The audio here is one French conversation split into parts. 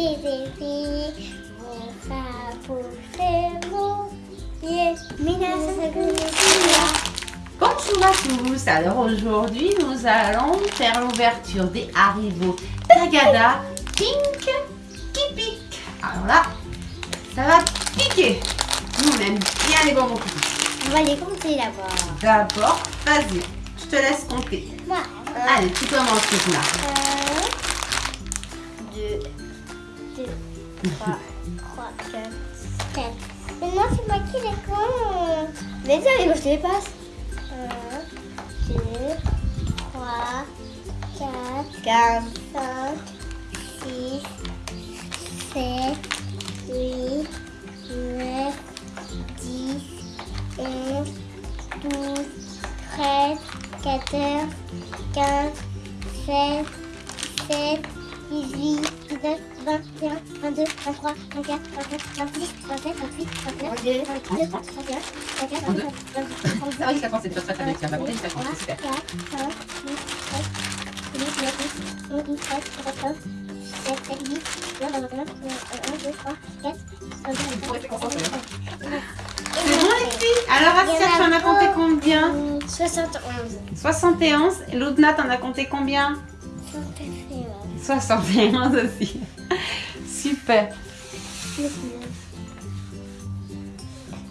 des mon pied. Bonjour à tous, alors aujourd'hui nous allons faire l'ouverture des Haribo Tagada Pink qui pique. Alors là, ça va piquer. Nous on aime bien les bonbons qui piquent. On va les compter d'abord. D'abord, vas-y, je te laisse compter. Allez, tu commences Luna. Un, deux, deux, trois, trois, quatre, quatre. Mais non, c'est moi qui les compte. Mais ça, moi je les passe. Un, deux, trois, quatre, 15, cinq, six, sept, huit, neuf, dix, onze, douze, treize, quatorze, quinze, seize, dix-sept, dix-huit, dix-neuf, vingt et un, vingt-deux, vingt-trois, vingt-quatre, vingt-cinq, vingt-six, vingt-sept, vingt-huit, vingt-neuf, Vingt-deux, vingt-deux, vingt-et-un, vingt-quatre, vingt-cinq, vingt-six, vingt-sept, Ça va jusqu'à quand c'est déjà très très bien. Tu vas compter jusqu'à quand, c'est super. 4, 5, 6, 7, 8, 9, 10, 11, 12, 13, 14, 15, 16, 17, 18, 19, 20, 21, 1, 2, 3, 4, 5, 6, 7, 8, 9, 10, 11, 12, 13, 14, C'est bon les filles Alors Assia, tu en as compté combien? 71. 71. Loudna, t'en as compté combien? 71 aussi. Super.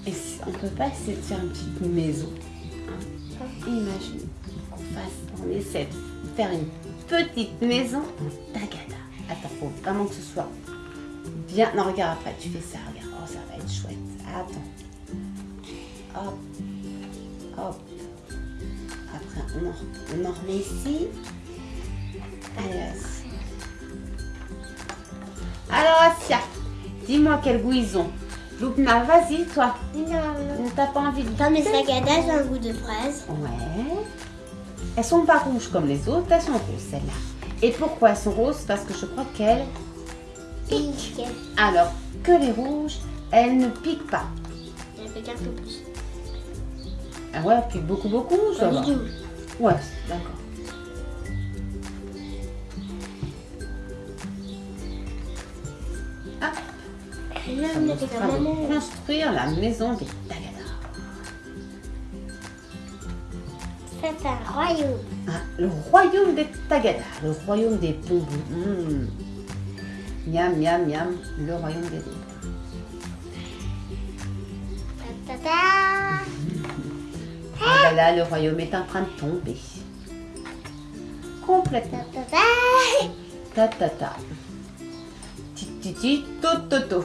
Et si on peut pas essayer de faire une petite maison hein Imagine qu'on fasse, on essaie de faire une petite maison en tagada. Attends, faut vraiment que ce soit bien. Non, regarde après, tu fais ça, regarde. Oh, ça va être chouette. Attends. Hop. Hop. Après, on en, on en remet ici. Alors, Assia, dis-moi quel goût ils ont. Loupna, vas-y, toi. Non, T'as pas envie de Dans mes sagadas, j'ai un goût de fraise. Ouais. Elles sont pas rouges comme les autres, elles sont roses celles-là. Et pourquoi elles sont roses? Parce que je crois qu'elles Pique. Alors que les rouges, elles ne piquent pas. En a qu'un peu plus. Ah ouais, elles piquent beaucoup, beaucoup, ça va. Ouais, d'accord. Avec maman. construire la maison des Tagada. C'est un royaume. Ah, le royaume des Tagada, le royaume des bonbons. Mmh. Miam, miam, miam, le royaume des bonbons. Ta, ta, ta. Ah là, le royaume est en train de tomber. Complètement. Ta, ta, ta. Ta ta ta. Titi to to to.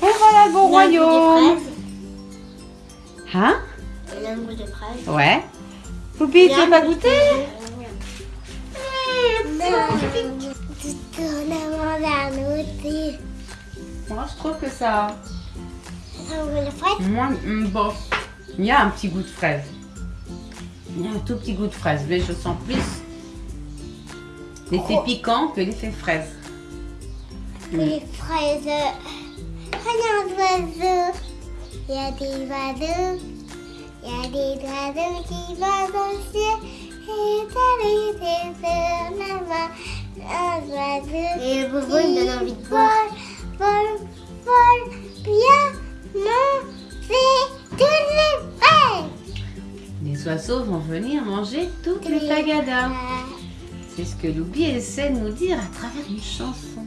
Et voilà le beau royaume. Hein? Goût de fraise. Ouais. Poupi, tu veux pas outil. Moi, je trouve que ça. Un goût de fraise. Moi, hum, bof. Il y a un petit goût de fraise. Il y a un tout petit goût de fraise, mais je sens plus l'effet piquant que l'effet fraise. Les fraises. Regarde l'oiseau. Il y a des oiseaux. Il y a des oiseaux qui volent dans le ciel. Et salut, c'est sur la main. Un oiseau. Et le bonbon, il donne envie de boire. Vole, vole, vole. Bien manger tous les fraises. Les oiseaux vont venir manger toutes les tagadas. C'est ce que Loubi essaie de nous dire à travers une chanson.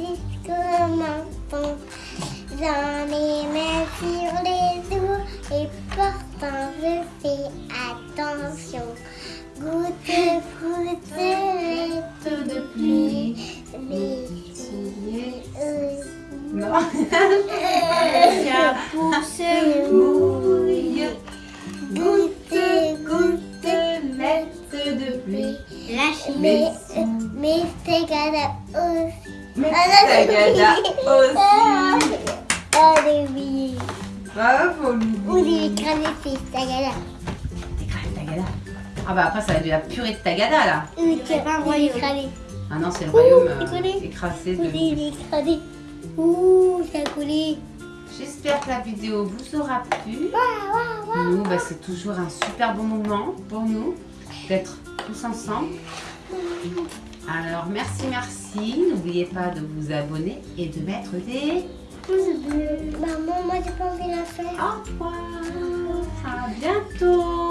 J'en ai mains sur les os et pourtant je fais attention. Goûtez les taux de pluie, les souliers aussi. Non. Ça pousse mouille. Goûtez, goûtez Lettre de pluie. Lâche mes, mes tagadas aussi. Mais Tagada aussi. Ah, j'ai oublié. Bravo, Ou crânes c'est Tagada. Des crânes Tagada. Ah bah après, ça va être de la purée de Tagada, là. Ou des crânes. Ah non, c'est le royaume euh, écrasé Ou de... des crânes. Ouh, ça a collé. J'espère que la vidéo vous aura plu. Waouh, waouh, waouh. Nous, bah, c'est toujours un super bon moment pour nous d'être tous ensemble. Alors, merci, merci. N'oubliez pas de vous abonner et de mettre des Maman, moi j'ai pas envie de la faire. au revoir. À bientôt.